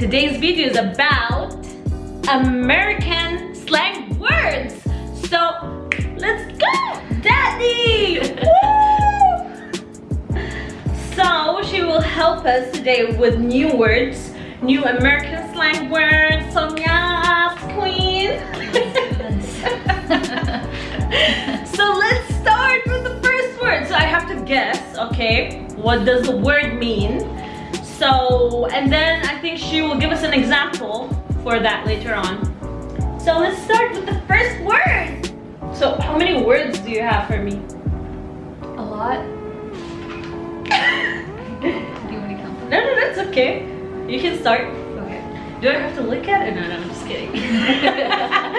Today's video is about American slang words. So let's go, Daddy! so she will help us today with new words, new American slang words. So queen. so let's start with the first word. So I have to guess, okay, what does the word mean? So, and then I think she will give us an example for that later on. So let's start with the first word. So how many words do you have for me? A lot. do you want to count? No, no, that's okay. You can start. Okay. Do I have to look at it? No, no, I'm just kidding.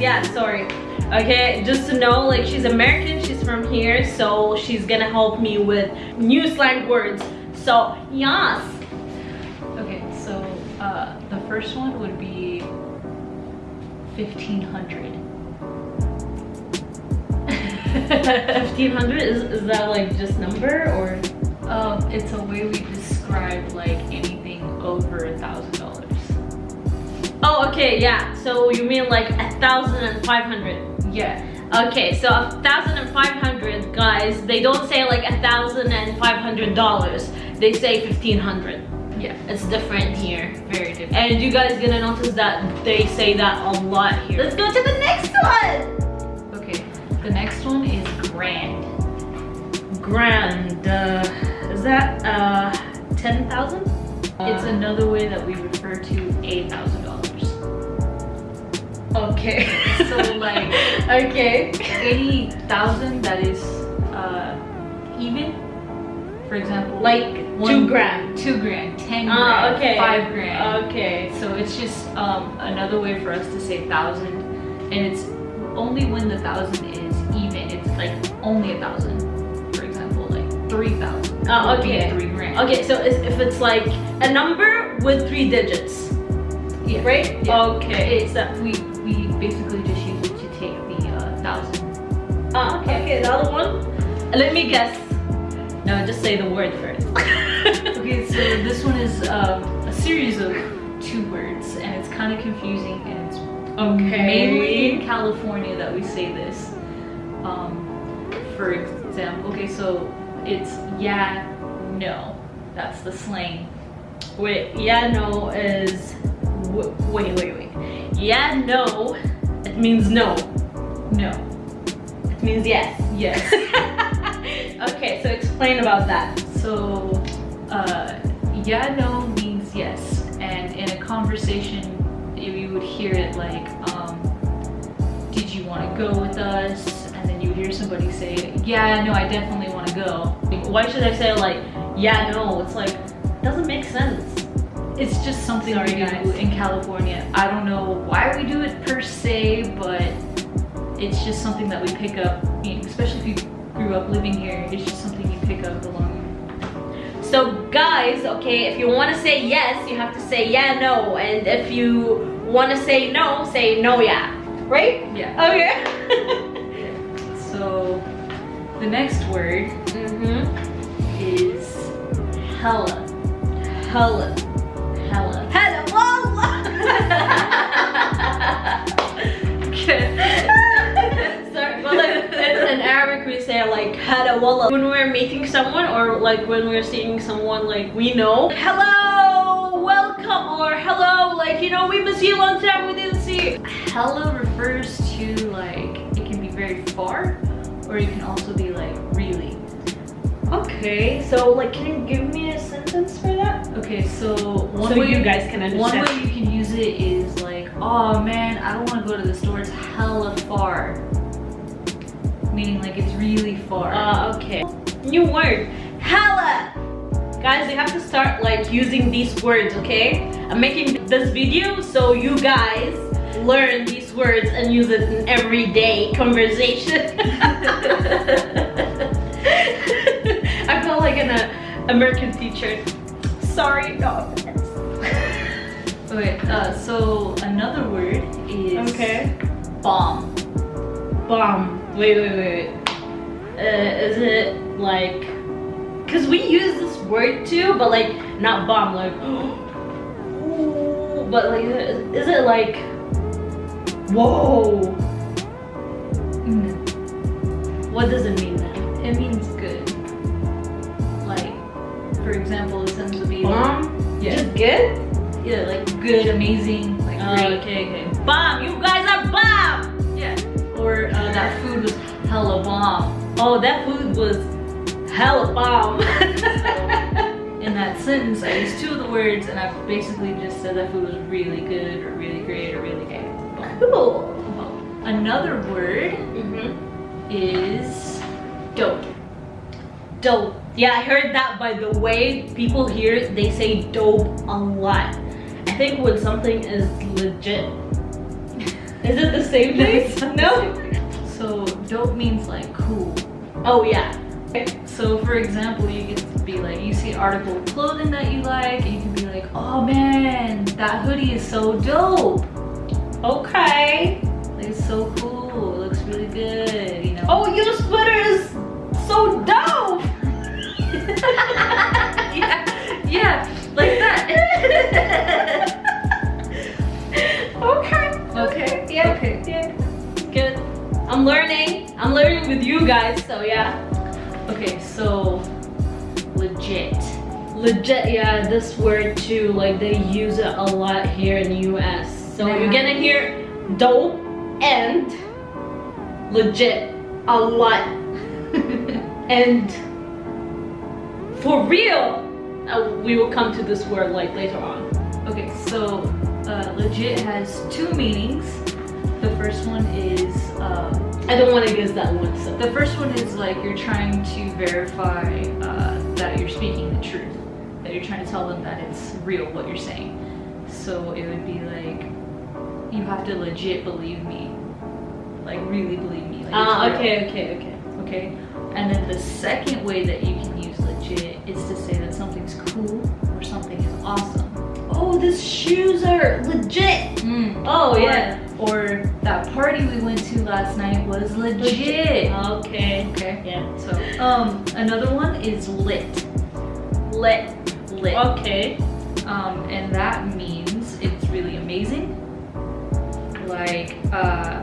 yeah, sorry. Okay, just to know, like she's American, she's from here, so she's gonna help me with new slang words. So, yes. okay, so uh the first one would be fifteen hundred. 1500 is, is that like just number or? Um, it's a way we describe like anything over a thousand dollars. Okay, yeah. So you mean like a thousand and five hundred? Yeah. Okay, so a thousand and five hundred, guys. They don't say like a thousand and five hundred dollars. They say fifteen hundred. Yeah. It's different here. Very different. And you guys gonna notice that they say that a lot here. Let's go to the next one. Okay. The next one is grand. Grand. Uh, is that uh ten thousand? It's another way that we refer to a thousand dollars. Okay. So like okay. any thousand that is uh, even, for example, Like two grand. two grand, ten grand, Ah, okay. five grand. Okay. So it's just um, another way for us to say thousand, and it's only when the thousand is even. It's like only a thousand. For example, like three thousand. Be okay. Three grand. Okay, so if if it's like a number with three digits, Yeah. right? Yeah. Okay. It's that we Ah, okay, okay, the other one. Let me guess. No, just say the word first. Okay, so this one is um, a series of two words, and it's kind of confusing, and it's Okay. mainly in California that we say this. Um, for example, okay, so it's yeah, no. That's the slang. Wait, yeah, no is. w- Wait, wait, wait. Yeah, no. It means no. No. Means yes. Yes. okay, so explain about that. so, uh, yeah, no means yes, and in a conversation, you would hear it like, um, did you want to go with us? And then you would hear somebody say, yeah, no, I definitely want to go. Why should I say like, yeah, no? It's like, doesn't make sense. It's just something Sorry, we do guys. in California. I don't know why we do it per se, but it's just something that we pick up, especially if you grew up living here. It's just something you pick up along. So guys, okay, if you want to say yes, you have to say yeah, no. And if you want to say no, say no, yeah. Right? Yeah. Okay. So the next word mm-hmm. is hella. Hella. Hella. Hella wallah when we're meeting someone or like when we're seeing someone like we know. Hello, welcome or hello, like you know we miss you a long time we didn't see. you. Hella refers to like it can be very far, or it can also be like really. Okay, so like can you give me a sentence for that? Okay, so one so way you guys can understand. One way you can use it is like, oh man, I don't want to go to the store. It's hella far. Meaning like it's really far. Uh, okay. New word. Hella. Guys, you have to start like using these words, okay? I'm making this video so you guys learn these words and use it in everyday conversation. I feel like an American teacher. Sorry, no. Okay, uh, so another word is Okay. bomb. Bomb. Wait, wait, wait. wait. Uh, is it like? Cause we use this word too, but like not bomb. Like, ooh, but like, is it like? Whoa. Mm, What does it mean then? It means good. Like, for example, it tends to be Bomb. Yeah. Just good. yeah, like good, amazing, like Oh, great. okay, okay. Bomb. You guys are bomb. Or uh, that food was hella bomb. Oh, that food was hella bomb. In that sentence, I used two of the words, and I basically just said that food was really good, or really great, or really gay. cool. Another word Mm-hmm. is dope. Dope. Yeah, I heard that by the way people here, they say dope a lot. I think when something is legit. Is it the same thing? no? So dope means like cool. Oh yeah. So for example, you get to be like, you see an article of clothing that you like, and you can be like, oh man, that hoodie is so dope. Okay. Like it's so cool. It looks really good. You know. Oh, your sweater is so dope. yeah, yeah, like that. with you guys, so yeah. Okay. So legit. Legit, yeah, this word too, like they use it a lot here in the US. So you're gonna hear dope and legit a lot. and for real, uh, we will come to this word like later on. Okay. So uh, legit has two meanings. The first one is. Um, I don't want to guess that one. So. The first one is like you're trying to verify uh, that you're speaking the truth, that you're trying to tell them that it's real what you're saying. So it would be like you have to legit believe me, like really believe me. Like, Ah, okay, okay, okay. Okay. And then the second way that you can use legit is to say that something's cool or something is awesome. Oh, these shoes are legit. Mm. Oh, Or- yeah. Or that party we went to last night was legit. Okay. Okay. Yeah. So, um, another one is lit. Lit. Lit. Okay. Um, and that means it's really amazing. Like, uh,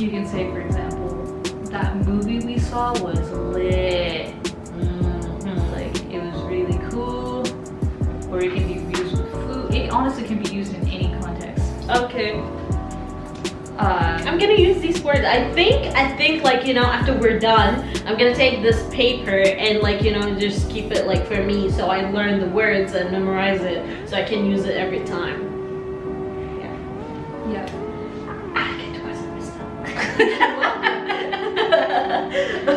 you can say, for example, that movie we saw was lit. Mhm. Like, it was really cool. Or it can be used with food. It honestly can be used in any context. Okay. Uh, I'm gonna use these words. I think, I think like, you know, after we're done, I'm gonna take this paper and like, you know, just keep it like for me so I learn the words and memorize it so I can use it every time. yeah. Yeah I can do myself.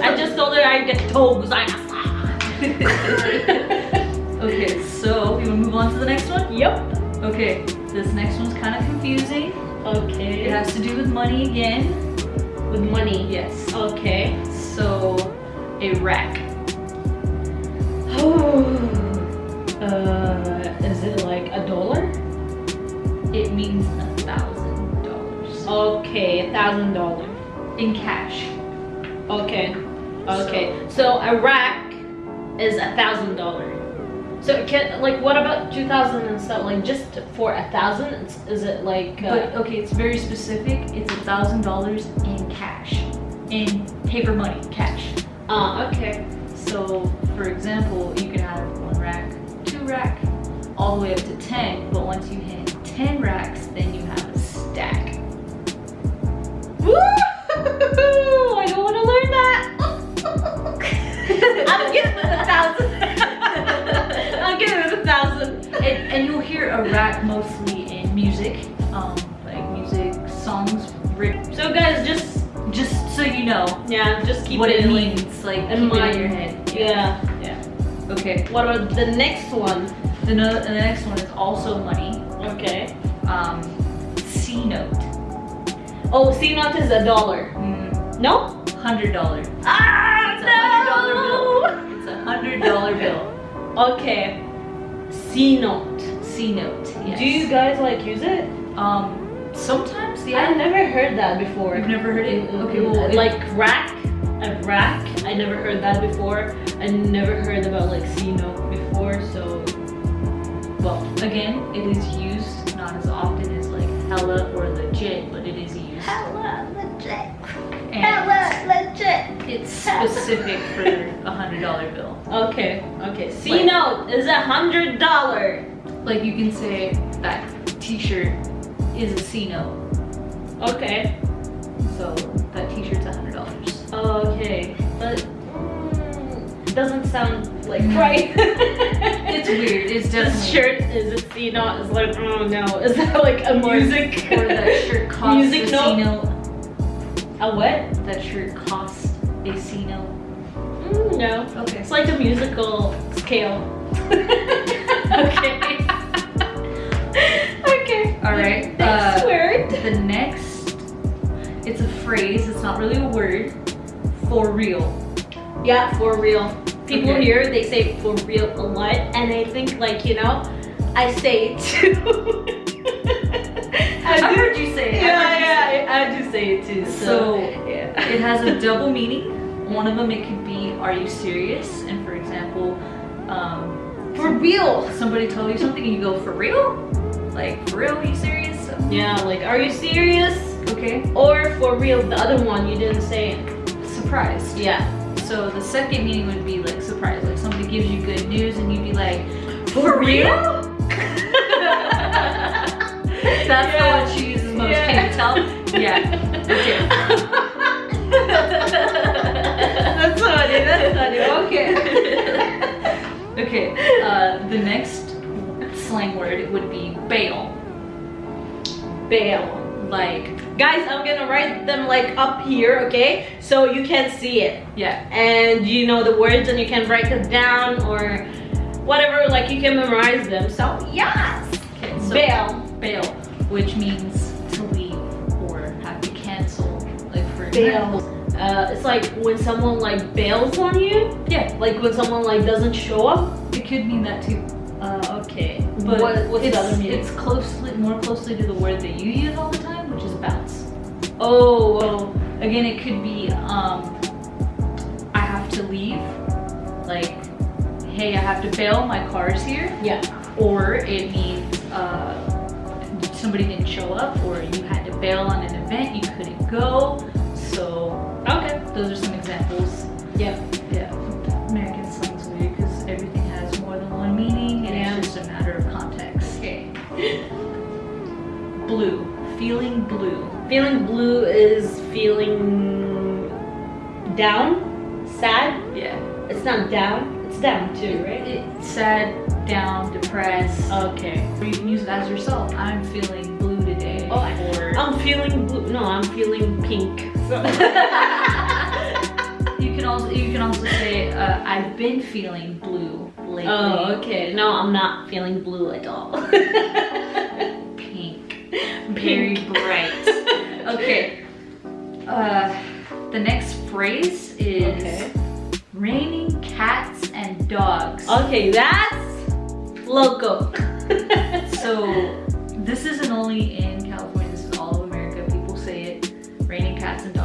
I just told her I get told because I Okay, so we will move on to the next one? Yep. Okay, this next one's kind of confusing. Okay. It has to do with money again. with money. Yes. Okay. So, a rack. Oh. Uh, is it like a dollar? It means a thousand dollars Okay, a thousand dollar. in cash. Okay. Okay. So a rack is a thousand dollar. So can like what about two thousand and stuff? Like just for a thousand? Is it like? But Uh, okay, it's very specific. It's a thousand dollars in cash, in paper money, cash. uh, okay. So, for example, you can have one rack, two rack, all the way up to ten. But once you hit ten racks, then you have a stack. Woo! I don't want to learn that. I'm it a thousand. And, you'll hear a rack mostly in music, um, like music songs. So guys, just Just so you know yeah, just keep what it it means, like in keep it mind. in your head. Yeah, yeah. Okay. What about the next one? The, no- the next one is also money. Okay. Um, C note. Oh, C note is a dollar. Mm, No? hundred dollar. Ah, It's a hundred dollar bill. It's a hundred dollar bill. Okay. C note. C note. Yes. Do you guys like use it? Um, sometimes, Yeah. I've never heard that before. You've never heard it? Okay, well, it- like rack, a rack. I never heard that before. I never heard about like C note before. So, Well, again, it is used not as often as like hella or it's specific for a hundred dollar bill. Okay, okay. C Like- note is a hundred dollar. Like you can say that t-shirt is a C note. Okay. So that t-shirt's a hundred dollars. Okay, but mm, doesn't sound like Mm. right. It's weird. It's This shirt is a C note. It's like, oh no, is that like a Or- music? Or that shirt costs Music a C note? note. A what? That shirt costs a C note. Mm, no. Okay. It's like a musical scale. Okay. okay. All right. Next uh, word. The next, it's a phrase. It's not really a word. For real. Yeah, for real. People Okay. here they say for real a lot, and I think like you know, I say it too. I, I heard you say it. Yeah, you yeah, I, I do say it too. So, So, yeah. It has a double meaning. One of them it could be, "Are you serious?" And for example, um, for real. somebody told you something and you go, "For real? Like for real? Are you serious?" Yeah, like are you serious? Okay. Or for real, the other one you didn't say. Surprised. Yeah. So the second meaning would be like surprise. Like somebody gives you good news and you'd be like, For real? That's Yeah. the one she uses most. Yeah. Can you tell? Yeah. Okay. that's funny. That's funny. Okay. okay. Uh, the next slang word would be bail. Bail. Like Guys, I'm gonna write them like up here, okay? So you can see it. yeah. And you know the words and you can write it down or whatever, like you can memorize them. So yes! Okay. So Bail. bail, which means to leave or have to cancel. Like for Bail. Uh, it's like when someone like bails on you, Yeah. like when someone like doesn't show up. It could mean that too. Uh, okay. But what, what's it's, the other meaning? it's closely more closely to the word that you use all the time, which is bounce. oh, well, Again, it could be um, I have to leave. Like, hey, I have to bail. My car's here. yeah. Or it means uh, somebody didn't show up, or you had to bail on an event you couldn't go. So Okay. those are some examples. Yeah. Yeah, American slang's weird because everything has more than one meaning, and Yeah. it's just a matter of context. Okay. Blue, feeling blue. Feeling blue is feeling down, sad. Yeah, It's not down. It's down too, right? sad, down, depressed. Okay. Or you can use it as yourself. I'm feeling blue today. Oh, I- or I'm feeling blue. No, I'm feeling pink. You can also you can also say uh, I've been feeling blue lately. oh, okay. No, I'm not feeling blue at all. Pink, very bright. okay. Uh, the next phrase is Okay. raining cats and dogs. Okay, that's loco. So this isn't only in California, this is all of America. People say it, raining cats and dogs.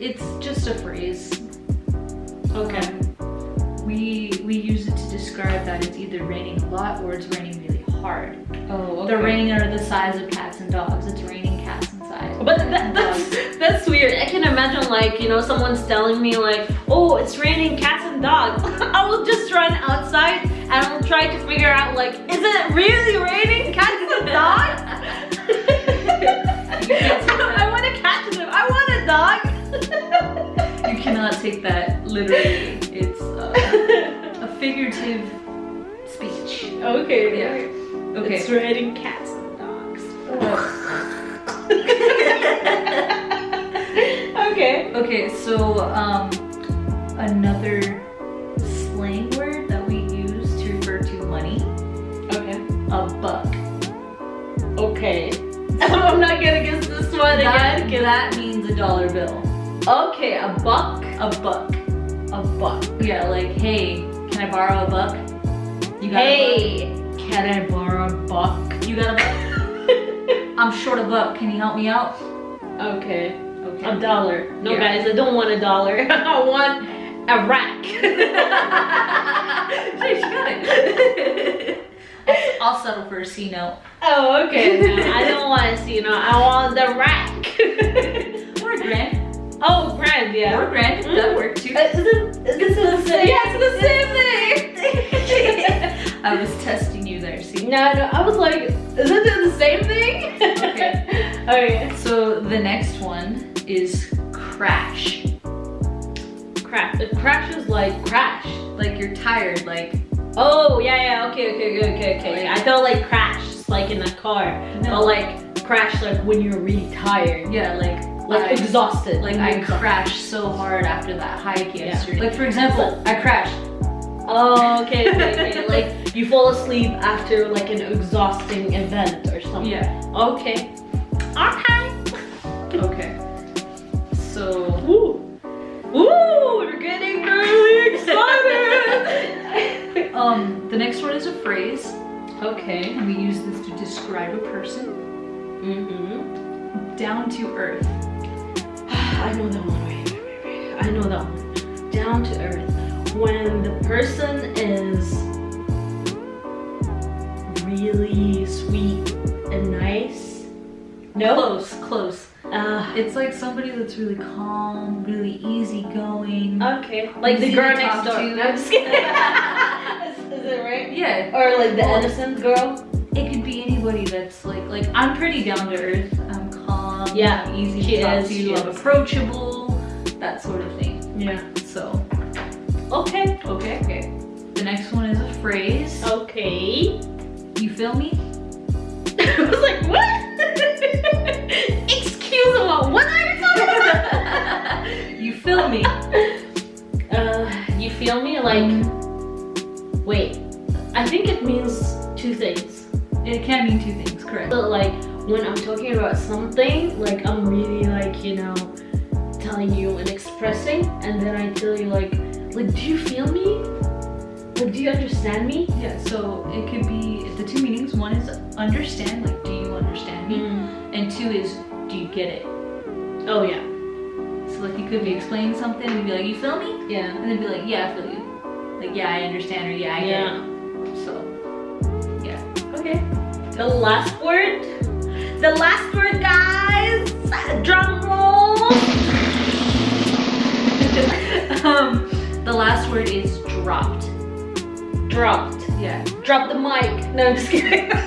It's just a phrase. Okay. Um, we we use it to describe that it's either raining a lot or it's raining really hard. Oh, The raining are the size of cats and dogs. It's raining cats and size. But that, that's that's weird. I can imagine like you know someone's telling me like, oh, it's raining cats and dogs. I will just run outside and I'll try to figure out like, is it really raining cats and dogs? You can't take that. I want to catch them. I want a dog. You cannot take that literally. It's uh, a figurative speech. okay. Yeah. Okay. It's raining cats and dogs. okay. Okay, so um, another slang word that we use to refer to money, Okay. a buck. Okay. I'm not gonna guess this one That, again. that means a dollar bill. Okay, a buck. A buck. A buck. Yeah, like, hey, can I borrow a buck? You got a Hey, can I borrow a buck? buck? You got a buck? I'm short a buck. Can you help me out? Okay. Okay. A dollar. No, Yeah. guys, I don't want a dollar. I want a rack. She got it. I'll settle for a C note. oh, okay. No, I don't want to see, you know, I want the rack. Or a grand. Oh, grand, yeah. Or grand. Mm. That work too. Uh, is it, is it the same? Yeah, it's the same thing. I was testing you there, see? no, no, I was like, is it the same thing? Okay. okay. So the next one is crash. Crash. It crashes like crash. Like you're tired, like Oh, yeah, yeah, okay, okay, okay, okay, okay. I felt like crash, like in a car. No. Or like crash like when you're really tired. yeah, like Like I- exhausted. like I exhausted. crashed so hard after that hike Yeah. yesterday. Like for example, I crashed. Oh, okay, okay, okay. like you fall asleep after like an exhausting event or something. Yeah. Okay. Okay. Okay. So Woo. Woo, we're getting really excited. um the next one is a phrase. okay. And we use this to describe a person. Mm-hmm. Down to earth. I know that one. I know that one. Down to earth. When the person is really sweet and nice. No. Close, close. Uh, It's like somebody that's really calm, really easygoing. okay. Like the girl next door. to. No, I'm just kidding. is, is it right? yeah. Or like the Edison girl? It could be anybody that's like like I'm pretty down to earth. I'm. Yeah, easy she to talk is, to. she approachable. That sort of thing. Yeah. So Okay. okay, okay. The next one is a phrase. Okay. You feel me? I was like, what? Excuse me, what are you talking about? you feel me? Uh, you feel me? Like, wait. I think it means two things. It can mean two things, correct? So, like, when I'm talking about something, like, I'm really, like, you know, telling you and expressing, and then I tell you, like, like, do you feel me? Like, do you understand me? Yeah, so it could be the two meanings. One is understand, like do you understand me? Mm. And two is do you get it? Oh, yeah. So like you could be explaining something and be like, you feel me? Yeah. And then be like, yeah, I feel you. Like, yeah, I understand or yeah, I Yeah. get it. So yeah. Okay. The last word. The last word, guys. Drum roll. um the last word is dropped. Dropped. Yeah. Drop the mic. No, I'm just kidding.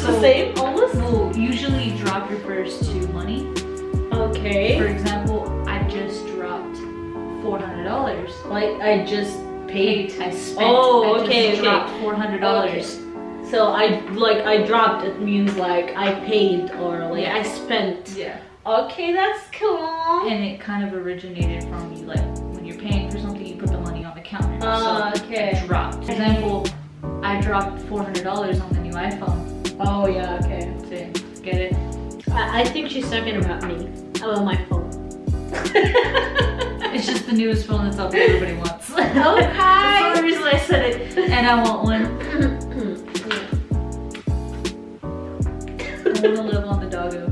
So the same, almost. Usually drop refers to money. Okay. For example, I just dropped four hundred dollars. Like I just paid. I spent. Oh, I just okay, okay. dropped four hundred dollars. So I like I dropped. It means like I paid or like Yeah. I spent. Yeah. Okay, that's cool. And it kind of originated from you, like when you're paying for something, you put the money on the counter. Ah, so okay. I dropped. For example, I dropped four hundred dollars on the new iPhone. Oh yeah. Okay. So get it? I, I think she's talking about me. About my phone. It's just the newest phone that's out there everybody wants. Okay. that's the only reason I said it. And I want one. To live on the doggo.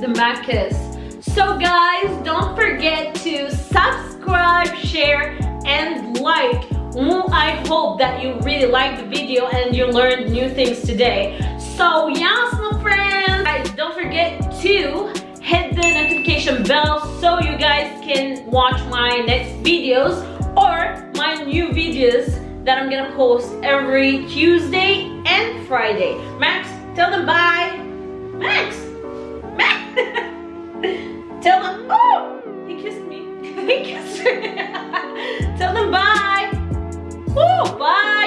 the Macus. So guys, don't forget to subscribe, share, and like. I hope that you really liked the video and you learned new things today. So yes, my friends, guys, don't forget to hit the notification bell so you guys can watch my next videos or my new videos that I'm gonna post every Tuesday and Friday. Max, Tell them bye. Max! Max! Tell them, oh! He kissed me. he kissed me. Tell them bye. Oh, bye.